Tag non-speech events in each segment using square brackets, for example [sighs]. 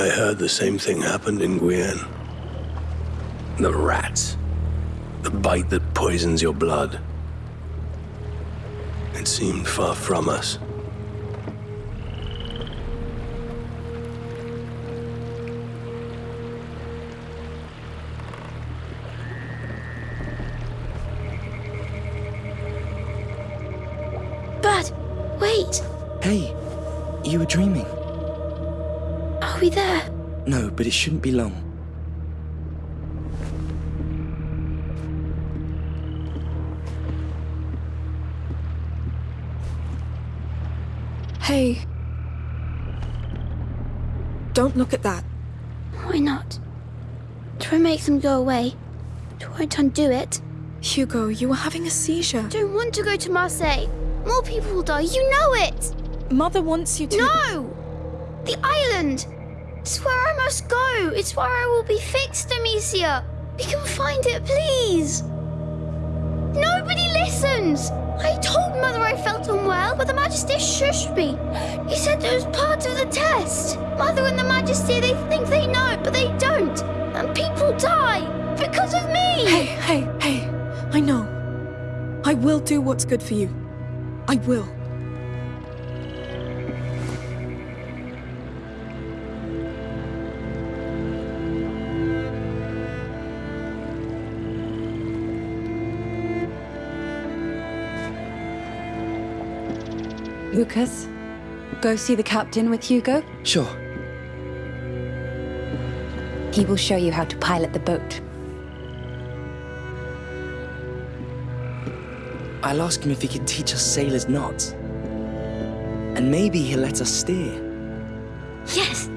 I heard the same thing happened in Guyenne. The rats. The bite that poisons your blood. It seemed far from us. It shouldn't be long. Hey. Don't look at that. Why not? Try and make them go away. It won't undo it. Hugo, you were having a seizure. I don't want to go to Marseille. More people will die. You know it. Mother wants you to. No! The island! It's where I must go. It's where I will be fixed, Amicia. We can find it, please. Nobody listens. I told Mother I felt unwell, but the Magister shushed me. He said it was part of the test. Mother and the Magister, they think they know, but they don't. And people die because of me. Hey, hey, hey. I know. I will do what's good for you. I will. Lucas, go see the captain with Hugo. Sure. He will show you how to pilot the boat. I'll ask him if he can teach us sailors knots. And maybe he'll let us steer. Yes.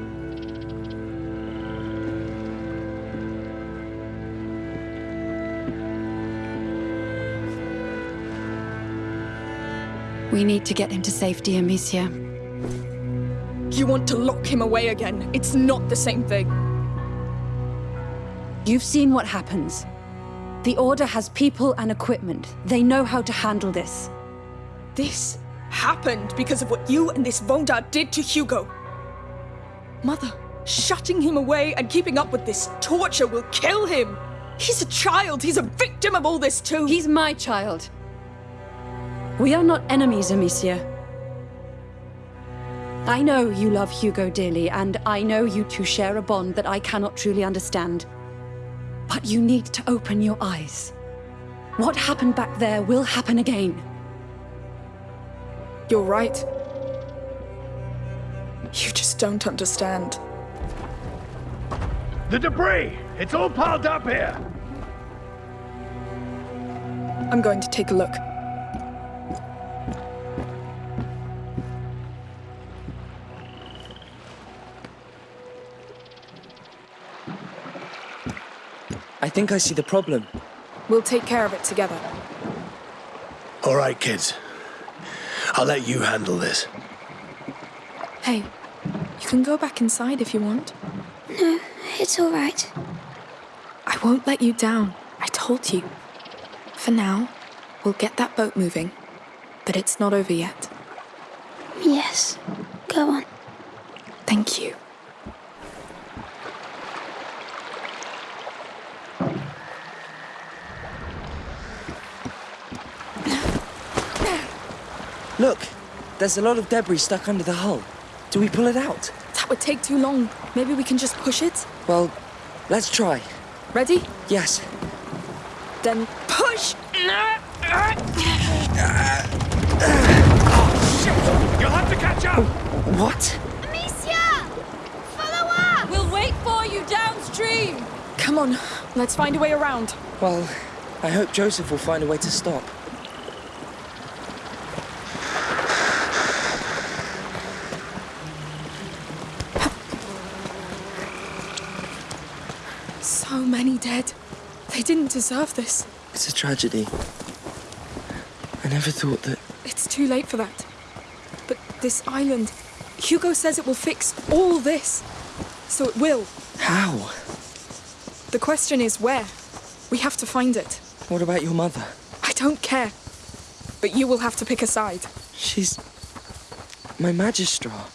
We need to get him to safety, Amicia. You want to lock him away again. It's not the same thing. You've seen what happens. The Order has people and equipment. They know how to handle this. This happened because of what you and this Vaudin did to Hugo. Mother, shutting him away and keeping up with this torture will kill him. He's a child. He's a victim of all this too. He's my child. We are not enemies, Amicia. I know you love Hugo dearly, and I know you two share a bond that I cannot truly understand. But you need to open your eyes. What happened back there will happen again. You're right. You just don't understand. The debris! It's all piled up here! I'm going to take a look. Think I see the problem. We'll take care of it together. All right, kids. I'll let you handle this. Hey, you can go back inside if you want. No, it's all right. I won't let you down. I told you. For now, we'll get that boat moving. But it's not over yet. Yes. Go on. Thank you. Look, there's a lot of debris stuck under the hull. Do we pull it out? That would take too long. Maybe we can just push it? Well, let's try. Ready? Yes. Then push! Oh, shit! You'll have to catch up! What? Amicia! Follow up! We'll wait for you downstream! Come on, let's find a way around. Well, I hope Joseph will find a way to stop. So many dead. They didn't deserve this. It's a tragedy. I never thought that. It's too late for that. But this island, Hugo says it will fix all this. So it will. How? The question is where? We have to find it. What about your mother? I don't care. But you will have to pick a side. She's. my magistrar.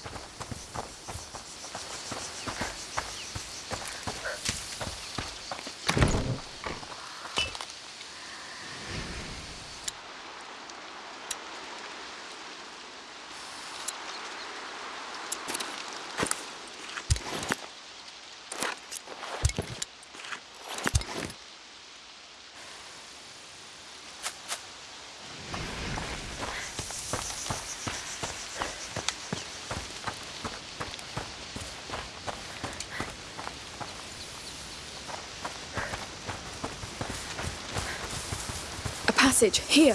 Passage, here.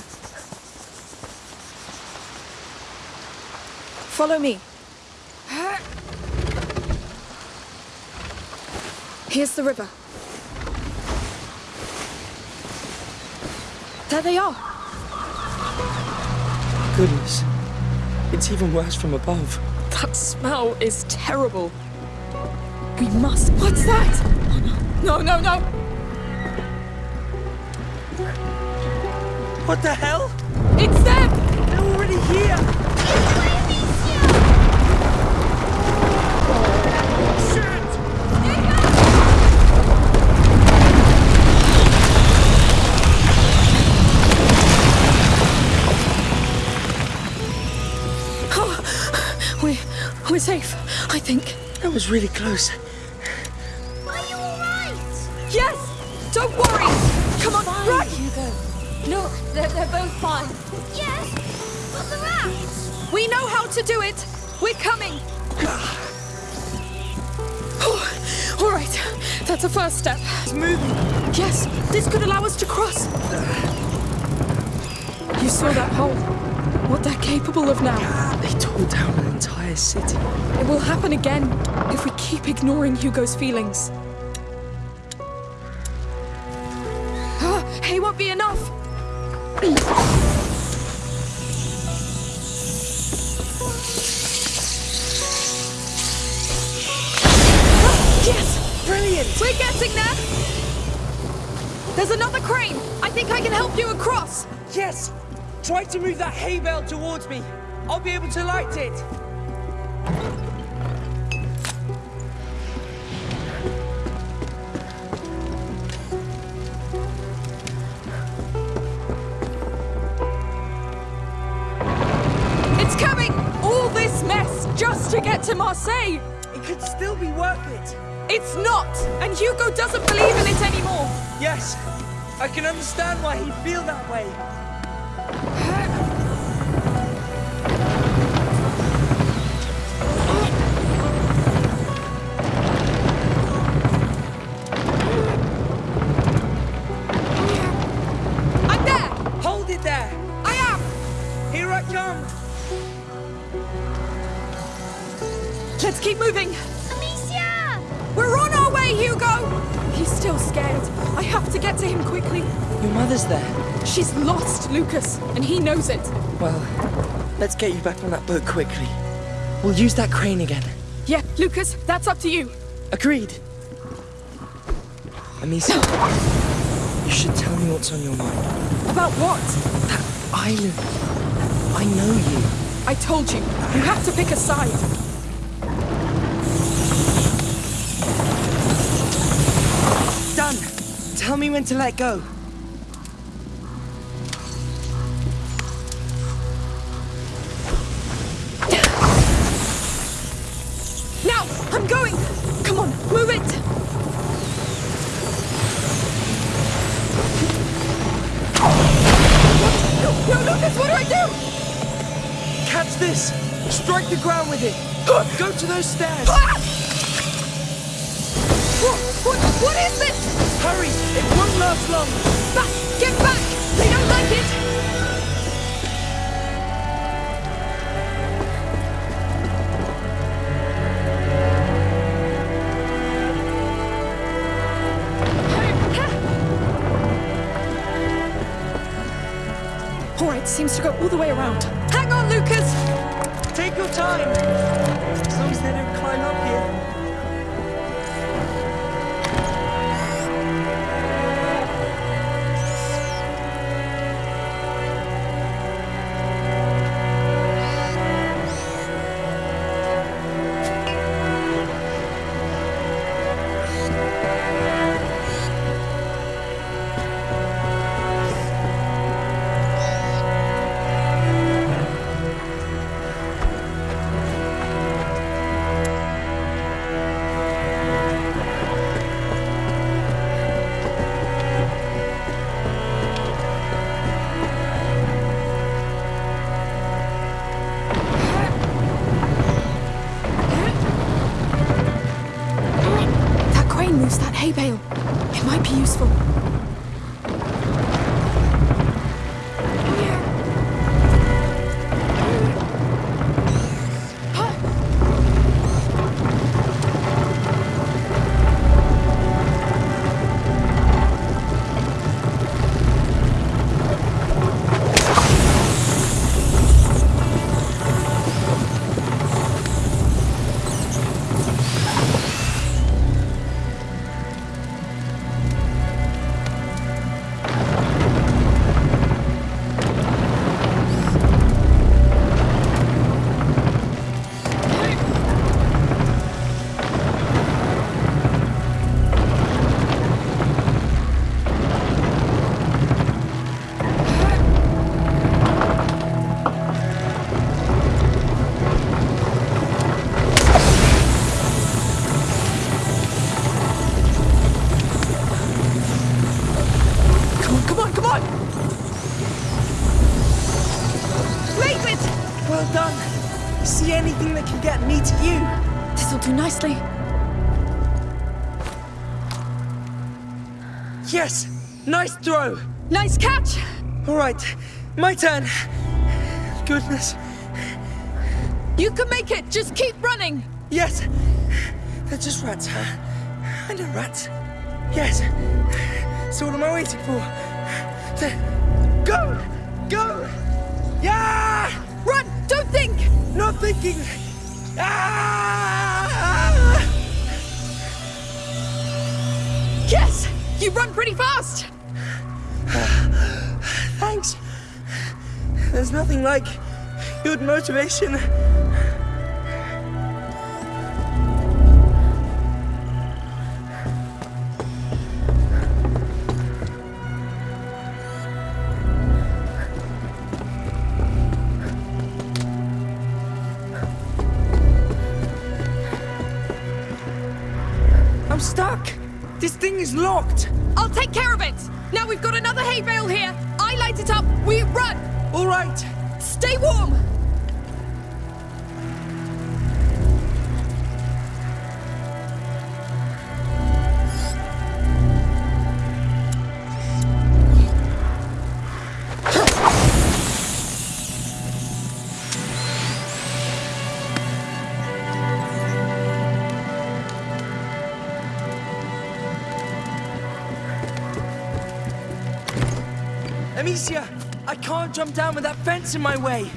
Follow me. Here's the river. There they are. Goodness. It's even worse from above. That smell is terrible. We must. What's that? Oh, no, no, no, no. What the hell? It's them! They're already here! Oh, we, we're safe, I think. That was really close. Are you alright? Yes! Don't worry! They're, they're both fine. Yes, but the rats. We know how to do it! We're coming! Oh, [sighs] all right, that's a first step. It's moving. Yes, this could allow us to cross. You saw that hole. What they're capable of now. They tore down an entire city. It will happen again if we keep ignoring Hugo's feelings. Yes! Try to move that hay bale towards me. I'll be able to light it. It's coming. All this mess just to get to Marseille. It could still be worth it. It's not, and Hugo doesn't believe in it anymore. Yes, I can understand why he'd feel that way. She's lost, Lucas, and he knows it. Well, let's get you back on that boat quickly. We'll use that crane again. Yeah, Lucas, that's up to you. Agreed. Amicia, you should tell me what's on your mind. About what? That island. I know you. I told you. You have to pick a side. Done. Tell me when to let go. Lucas, what do I do? Catch this. Strike the ground with it. Go to those stairs. Ah! What, what, what is this? Hurry. It won't last long. Back, get back. They don't like it. Right, seems to go all the way around. Hang on, Lucas. Take your time. As long as they don't climb up here. Yes! Nice throw! Nice catch! All right, my turn. Goodness. You can make it! Just keep running! Yes! They're just rats. I know rats. Yes. So what am I waiting for? To go! Go! Yeah! Run! Don't think! Not thinking! Ah! Yes! You run pretty fast! Thanks. There's nothing like good motivation. Is locked. I'll take care of it! Now we've got another hay bale here! I light it up, we run! All right. Stay warm! Amicia, I can't jump down with that fence in my way.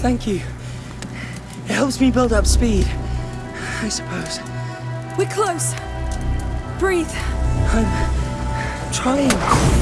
Thank you. It helps me build up speed, I suppose. We're close. Breathe. I'm trying.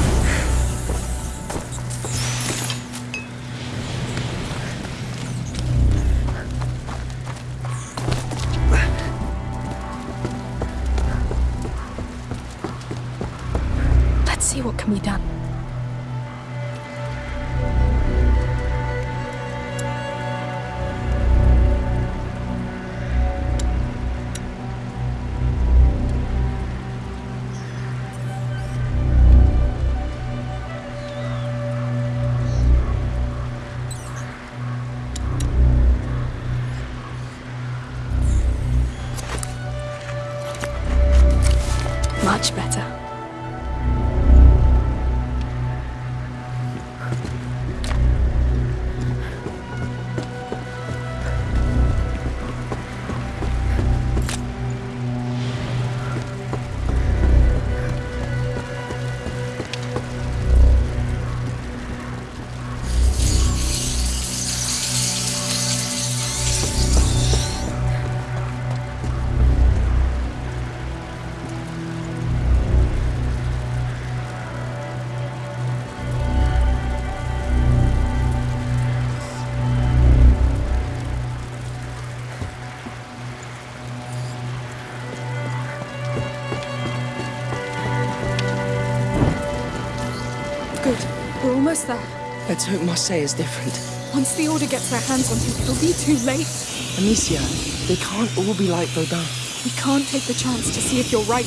Almost there. Let's hope Marseille is different. Once the Order gets their hands on him, it'll be too late. Amicia, they can't all be like Vaudin. We can't take the chance to see if you're right.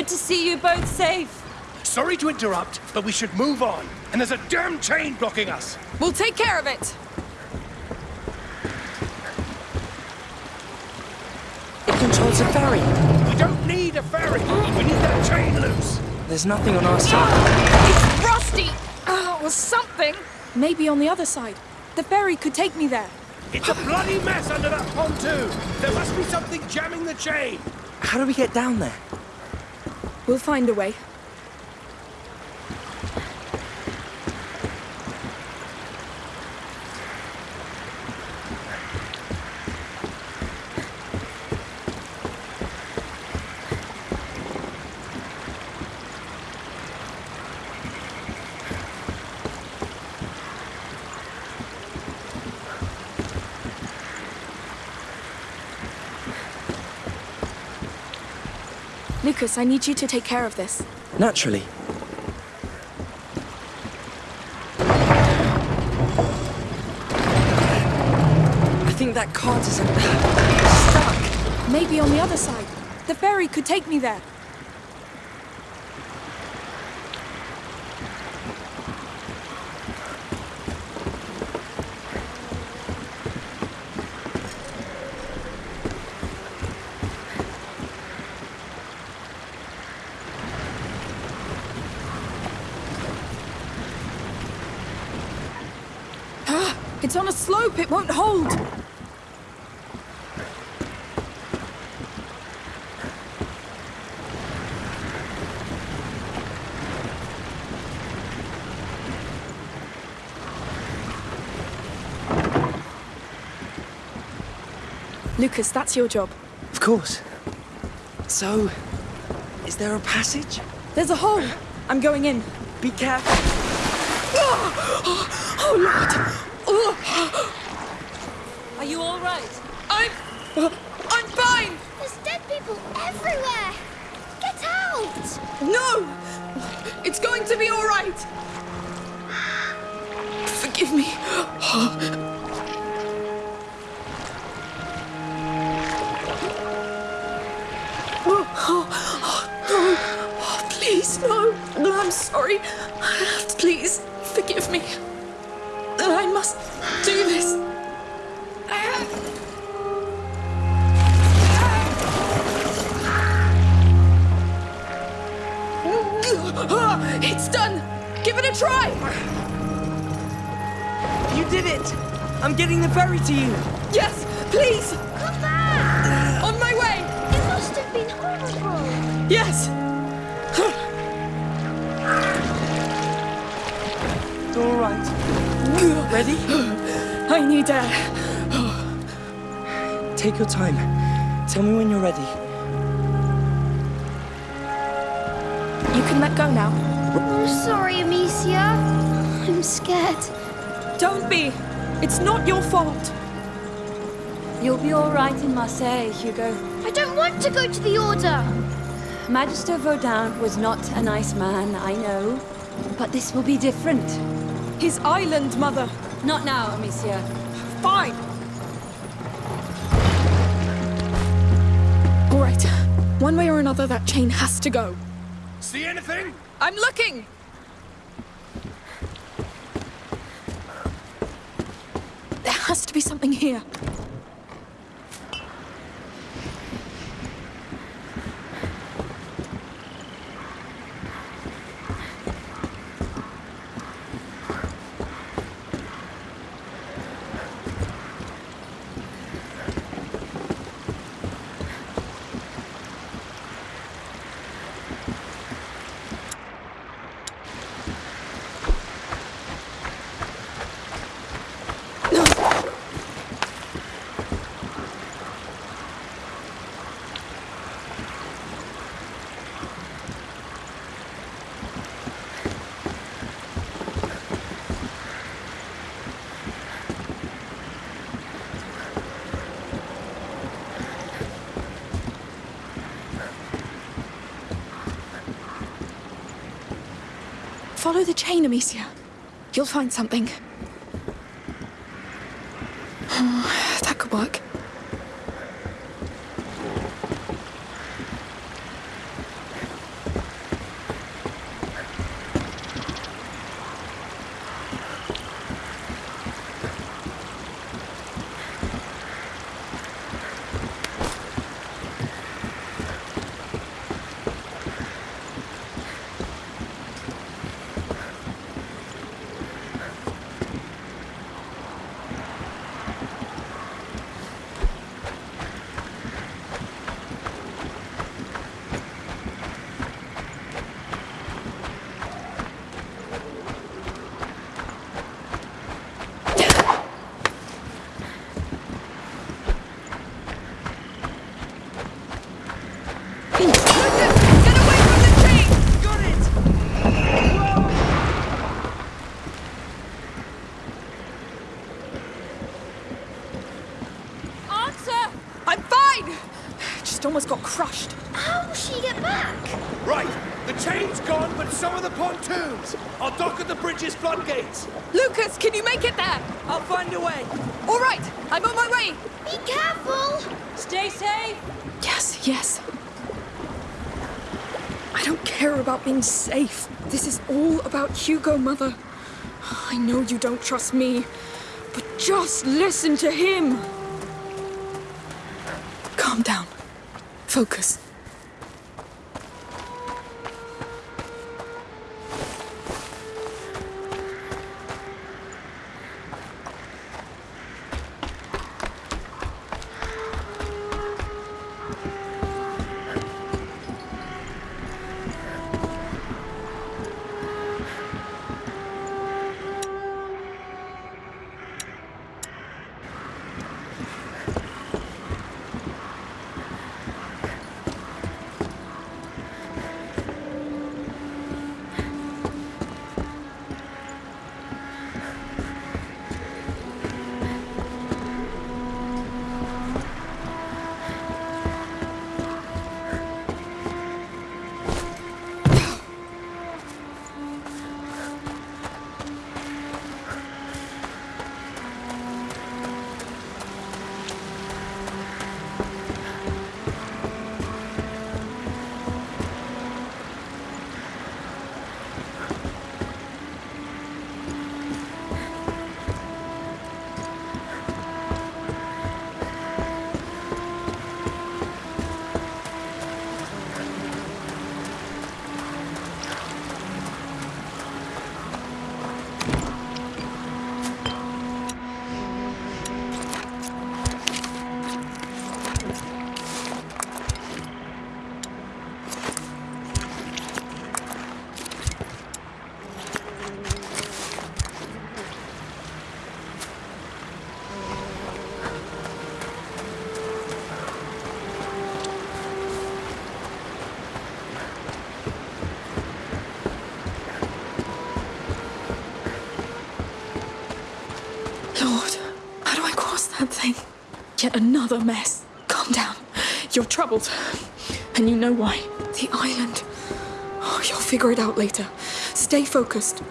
Good to see you both safe. Sorry to interrupt, but we should move on. And there's a damn chain blocking us. We'll take care of it! It controls a ferry. We don't need a ferry. We need that chain loose. There's nothing on our side. It's rusty! Oh, or something! Maybe on the other side. The ferry could take me there. It's a bloody mess under that pontoon. There must be something jamming the chain. How do we get down there? We'll find a way. Lucas, I need you to take care of this. Naturally. I think that cart is stuck. Maybe on the other side. The ferry could take me there. Ah, It's on a slope, it won't hold. Lucas, that's your job. Of course. So, is there a passage? There's a hole. I'm going in. Be careful. [gasps] Oh, Lord! Oh, [gasps] Are you all right? I'm... I'm fine! There's dead people everywhere. Get out! No! It's going to be all right! Forgive me. Oh, [gasps] please, no. No, I'm sorry. Please, forgive me. Give it a try! You did it! I'm getting the ferry to you! Yes, please! Come back! Uh, on my way! It must have been horrible. Yes! All right. Ready? I need air. Take your time. Tell me when you're ready. You can let go now. Oh, sorry, Amicia. I'm scared. Don't be! It's not your fault. You'll be all right in Marseille, Hugo. I don't want to go to the Order. Magister Vaudin was not a nice man, I know. But this will be different. His island, Mother. Not now, Amicia. Fine. All right. One way or another, that chain has to go. See anything? I'm looking! There has to be something here. Follow the chain, Amicia. You'll find something. that could work. just almost got crushed. How will she get back? Right, the chain's gone, but so are the pontoons. I'll dock at the bridge's floodgates. Lucas, can you make it there? I'll find a way. All right, I'm on my way. Be careful! Stay safe! Yes, yes. I don't care about being safe. This is all Hugo, Mother. I know you don't trust me, but just listen to him. Calm down. Focus. Yet another mess. Calm down. You're troubled. And you know why. The island. Oh, you'll figure it out later. Stay focused.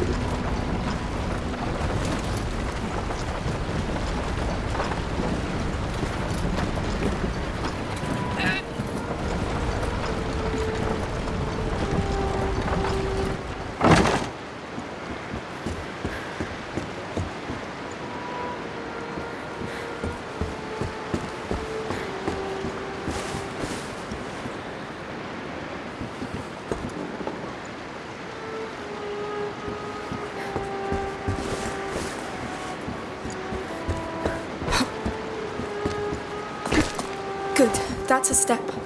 Good. That's a step.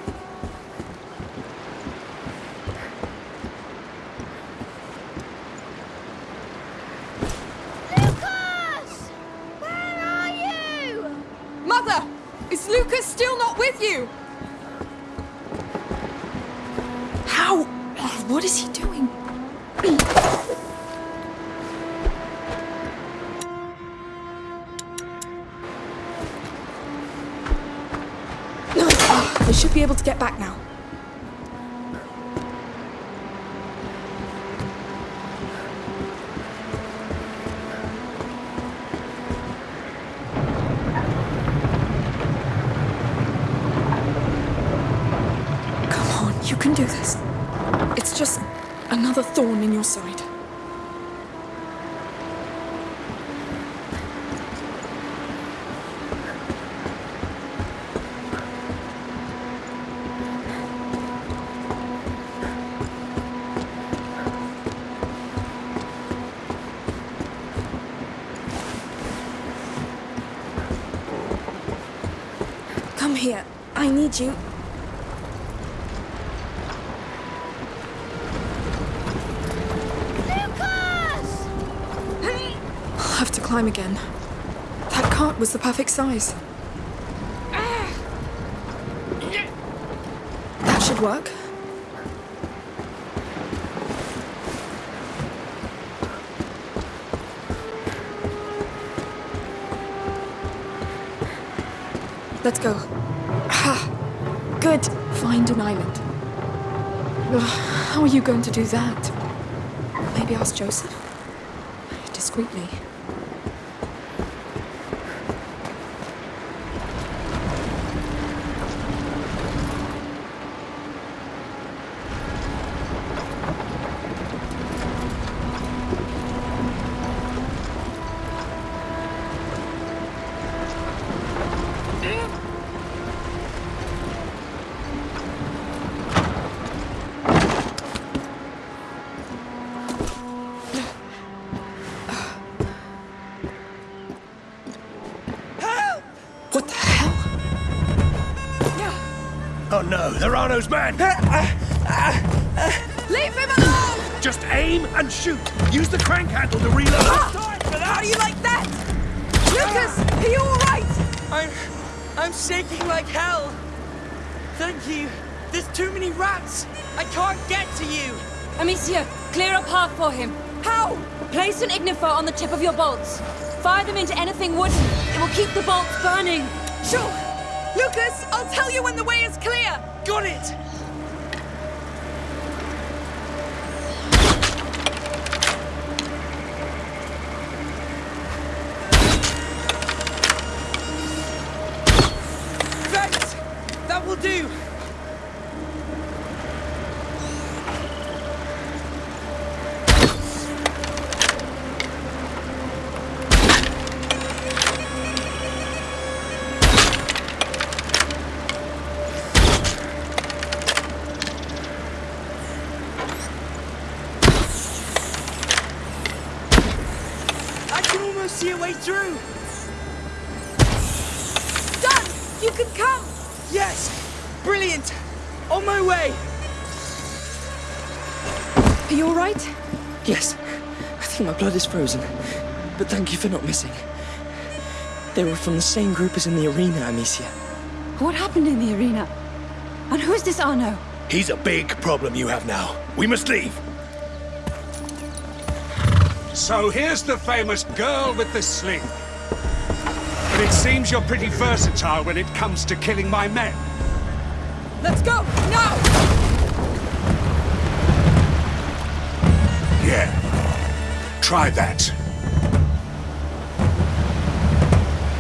Get back now. Come on, you can do this. It's just another thorn in your side. Need you. Lucas! I'll have to climb again. That cart was the perfect size. That should work. Let's go. Good. Find an island. How are you going to do that? Maybe ask Joseph? Discreetly. No, they're Arnaud's men! Uh, uh, uh, Leave him alone! Just aim and shoot! Use the crank handle to reload! Ah! How do you like that? Lucas, are you alright? I'm. I'm shaking like hell. Thank you. There's too many rats. I can't get to you. Amicia, clear a path for him. How? Place an ignifer on the tip of your bolts. Fire them into anything wooden. It will keep the bolts burning. Sure. Lucas, I'll tell you when the way is clear. Got it. Blood is frozen. But thank you for not missing. They were from the same group as in the arena, Amicia. What happened in the arena? And who's this Arnaud? He's a big problem you have now. We must leave. So here's the famous girl with the sling. But it seems you're pretty versatile when it comes to killing my men. Let's go! Now! Try that.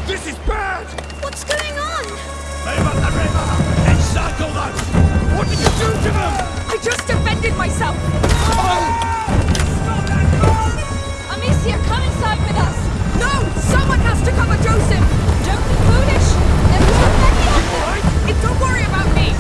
This is bad! What's going on? Up the river! Encircle them! What did you do to them? I just defended myself! Oh! Amicia, come inside with us. No! Someone has to cover Joseph! Don't be foolish. There are too many of them. It, don't worry about me!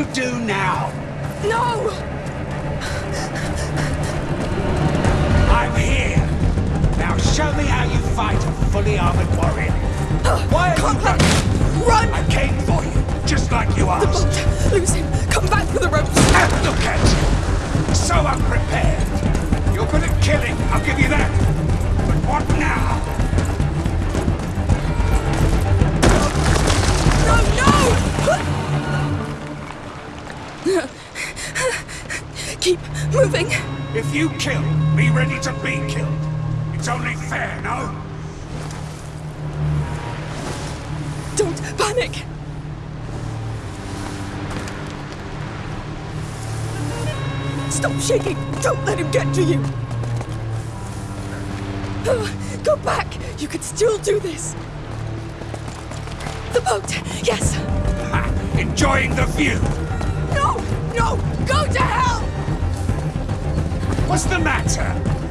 You do now? No! I'm here. Now show me how you fight a fully armored warrior. Why are you Conrad, running? run! I came for you, just like you The asked. boat! Lose him! Come back for the ropes! And look at you! So unprepared. You're good at killing, I'll give you that. But what now? Moving. If you kill, be ready to be killed. It's only fair, no? Don't panic. Stop shaking. Don't let him get to you. Ah, go back. You can still do this. The boat. Yes. Ha! Enjoying the view. No. No. Go to hell. What's the matter?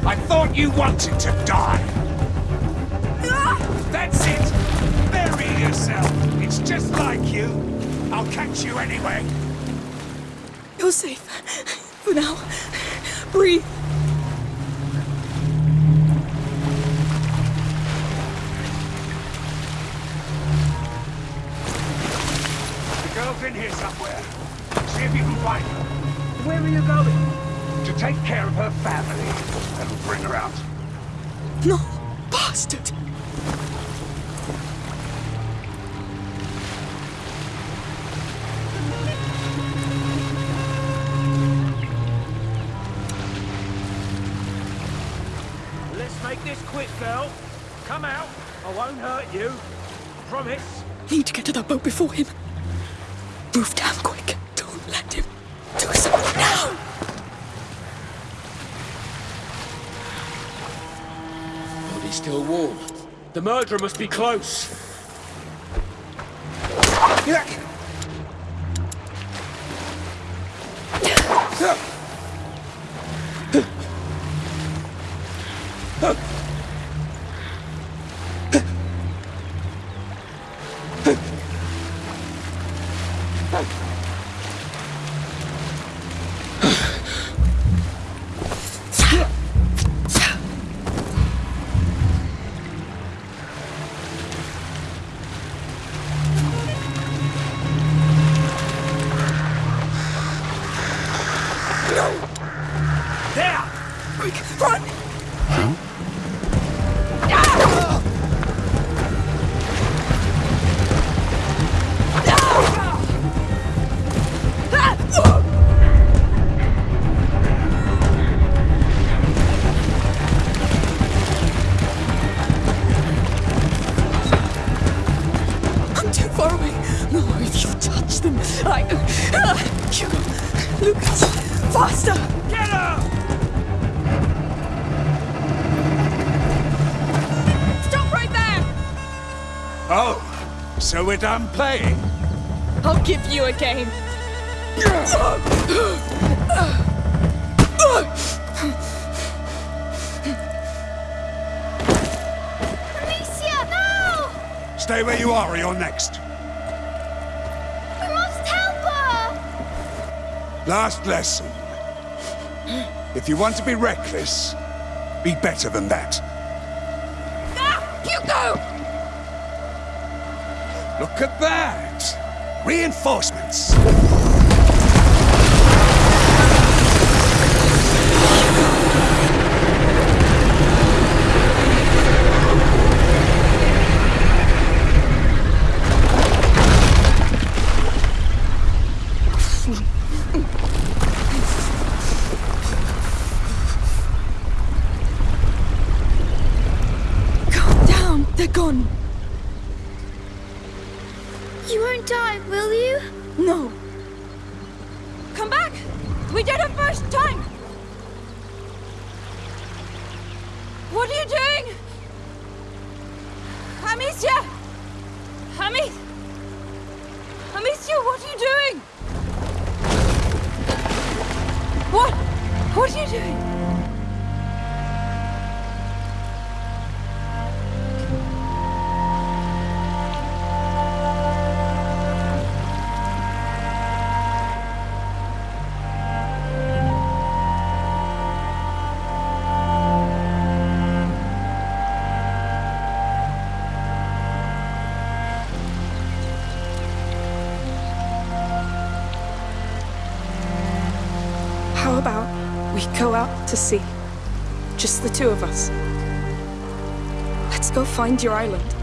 I thought you wanted to die. That's it. Bury yourself. It's just like you. I'll catch you anyway. You're safe. For now. Breathe. The girl's in here somewhere. See if you can find her. Where are you going? To take care of her family. That'll bring her out. No, bastard! Let's make this quick, girl. Come out. I won't hurt you. Promise. Need to get to that boat before him. The murderer must be close. There! Quick, run! I'm So we're playing? I'll give you a game. Amicia, no! Stay where you are or you're next. We must help her! Last lesson. If you want to be reckless, be better than that. Look at that! Reinforcements! Go out to sea? Just the two of us. Let's go find your island.